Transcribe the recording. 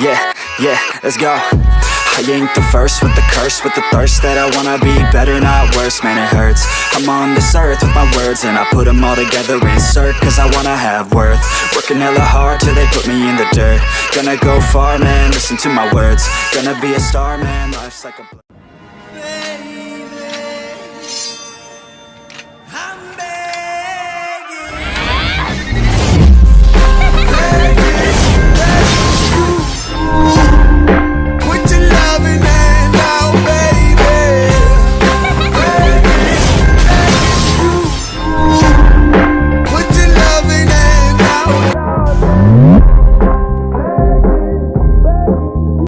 Yeah, yeah, let's go. I ain't the first with the curse With the thirst that I wanna be better Not worse, man it hurts. I'm on this earth with my words And I put them all together Insert cause I wanna have worth. Working hella hard till they put me in the dirt. Gonna go far, man, listen to my words. Gonna be a star, man, life's like a